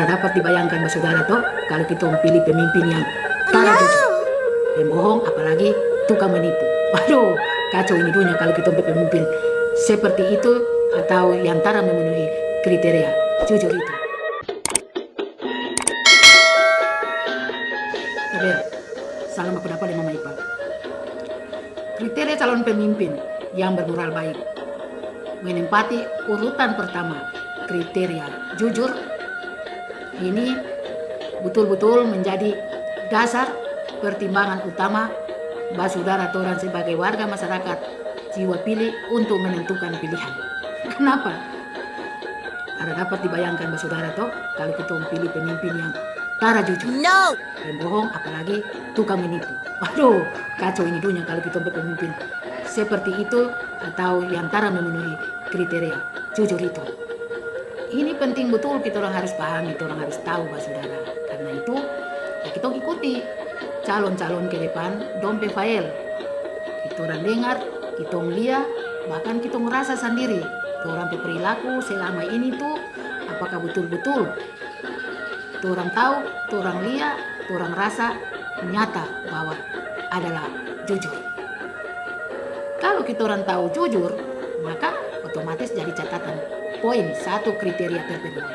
Ada dapat dibayangkan saudara toh kalau kita memilih pemimpin yang tara jujur, pembohong, apalagi tukang menipu. Waduh, kacau ini dunia kalau kita memilih pemimpin seperti itu atau yang tara memenuhi kriteria jujur itu. Tapi salam aku dapat Mama Ipa. Kriteria calon pemimpin yang bermoral baik menempati urutan pertama kriteria jujur ini betul-betul menjadi dasar pertimbangan utama basudara orang sebagai warga masyarakat jiwa pilih untuk menentukan pilihan. Kenapa? Ada dapat dibayangkan basudara toh kalau kita memilih pemimpin yang tara jujur, No! pembohong, apalagi tukang menipu. Waduh, kacau ini dunia kalau kita pemimpin seperti itu atau yang tara memenuhi kriteria jujur itu. Ini penting betul kita orang harus pahami, kita orang harus tahu Pak Saudara. Karena itu ya kita ikuti calon-calon ke depan dompe fail. Kita orang dengar, kita lihat, bahkan kita merasa sendiri. Kita orang perilaku selama ini tuh apakah betul-betul kita orang tahu, kita orang lihat, kita orang rasa nyata bahwa adalah jujur. Kalau kita orang tahu jujur, maka otomatis jadi catatan poin satu kriteria terpenuhi.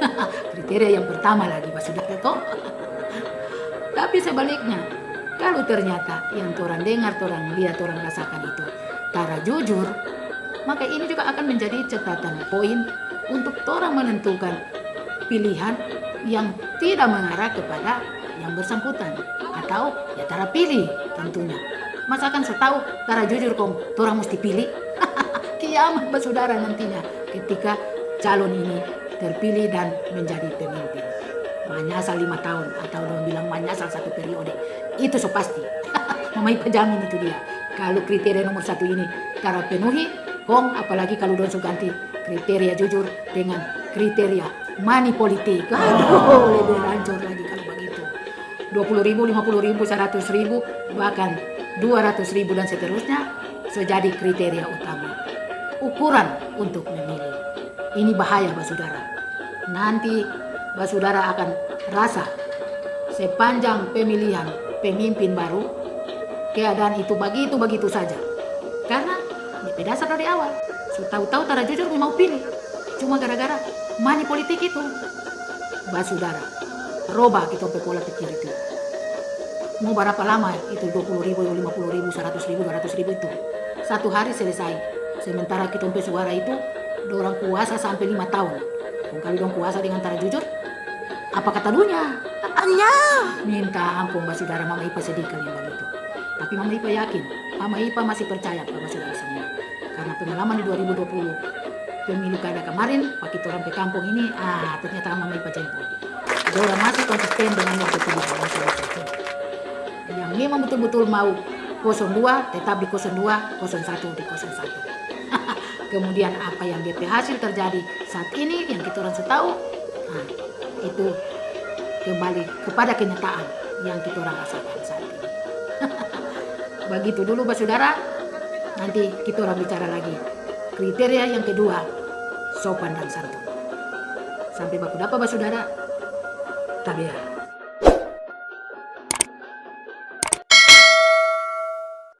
kriteria yang pertama lagi Pak Saudara toh. Tapi sebaliknya, kalau ternyata yang orang dengar, orang lihat, orang rasakan itu tara jujur, maka ini juga akan menjadi catatan poin untuk orang menentukan pilihan yang tidak mengarah kepada yang bersangkutan atau ya tara pilih tentunya. Masakan setahu tara jujur kong, orang mesti pilih. Kiamat bersaudara nantinya ketika calon ini terpilih dan menjadi pemimpin. Manyasal lima tahun atau orang bilang manyasal satu periode. Itu so pasti. Mama Ipa jamin itu dia. Kalau kriteria nomor satu ini cara penuhi, kong apalagi kalau don ganti kriteria jujur dengan kriteria money politik. Aduh, lebih hancur lagi kalau begitu. 20 ribu, 50 ribu, 100 ribu, bahkan 200 ribu dan seterusnya sejadi kriteria utama. Ukuran untuk memilih. Ini bahaya, Pak Saudara. Nanti Pak Saudara akan rasa sepanjang pemilihan pemimpin baru, keadaan itu begitu-begitu saja. Karena di dasar dari awal, tahu-tahu tara jujur mau pilih. Cuma gara-gara money politik itu. Pak Saudara, roba kita pola pikir itu. Mau berapa lama itu 20 ribu, 50 ribu, 100 ribu, 200 ribu itu. Satu hari selesai. Sementara kita suara itu, orang kuasa sampai lima tahun. Kalau dong kuasa dengan tara jujur, apa kata dunia? Anya! Minta ampun Mbak Saudara Mama Ipa sedih kali yang begitu. Tapi Mama Ipa yakin, Mama Ipa masih percaya Bapak Saudara semua. Karena pengalaman di 2020, pemilu kada kemarin, waktu orang ke kampung ini, ah ternyata Mama Ipa jempol. Orang masih konsisten dengan yang terpilih Bapak Saudara. Yang memang betul-betul mau 02 tetap di 02, 01 di 01. Kemudian apa yang DP hasil terjadi saat ini yang kita orang setahu, nah, itu kembali kepada kenyataan yang kita orang rasakan saat ini. Begitu dulu, Mbak Saudara. Nanti kita orang bicara lagi. Kriteria yang kedua, sopan dan santun. Sampai baku dapat, Mbak Saudara. Tabia.